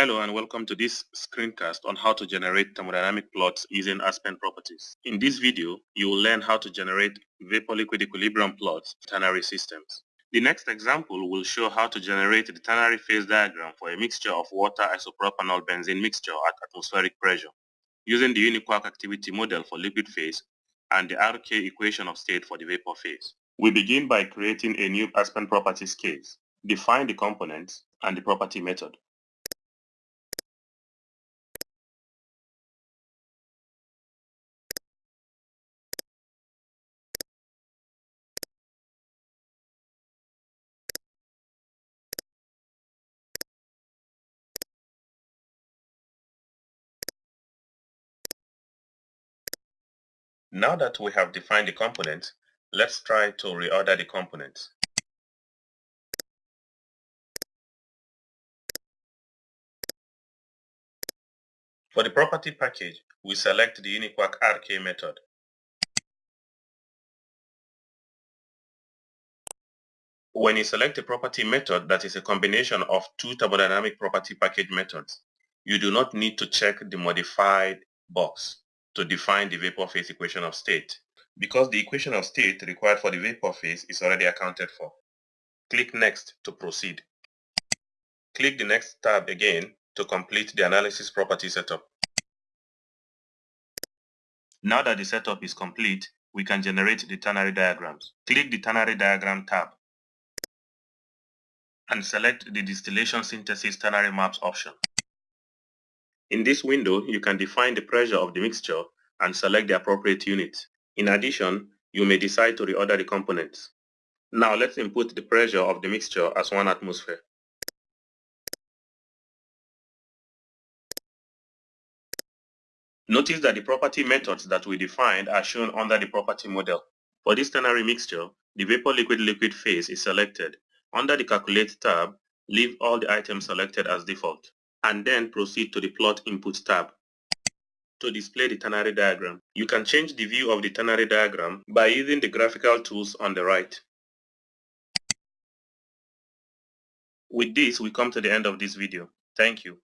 Hello and welcome to this screencast on how to generate thermodynamic plots using Aspen properties. In this video, you will learn how to generate vapor-liquid equilibrium plots for ternary systems. The next example will show how to generate the ternary phase diagram for a mixture of water isopropanol benzene mixture at atmospheric pressure, using the UNIQUAC activity model for liquid phase and the RK equation of state for the vapor phase. We begin by creating a new Aspen properties case. Define the components and the property method. Now that we have defined the components, let's try to reorder the components. For the property package, we select the UNIQUAC RK method. When you select a property method that is a combination of two thermodynamic property package methods, you do not need to check the modified box to define the vapor phase equation of state because the equation of state required for the vapor phase is already accounted for. Click Next to proceed. Click the Next tab again to complete the analysis property setup. Now that the setup is complete, we can generate the ternary diagrams. Click the ternary diagram tab and select the distillation synthesis ternary maps option. In this window, you can define the pressure of the mixture and select the appropriate unit. In addition, you may decide to reorder the components. Now let's input the pressure of the mixture as 1 atmosphere. Notice that the property methods that we defined are shown under the property model. For this ternary mixture, the vapor-liquid-liquid phase is selected. Under the Calculate tab, leave all the items selected as default and then proceed to the Plot Input tab to display the ternary diagram. You can change the view of the ternary diagram by using the graphical tools on the right. With this, we come to the end of this video. Thank you.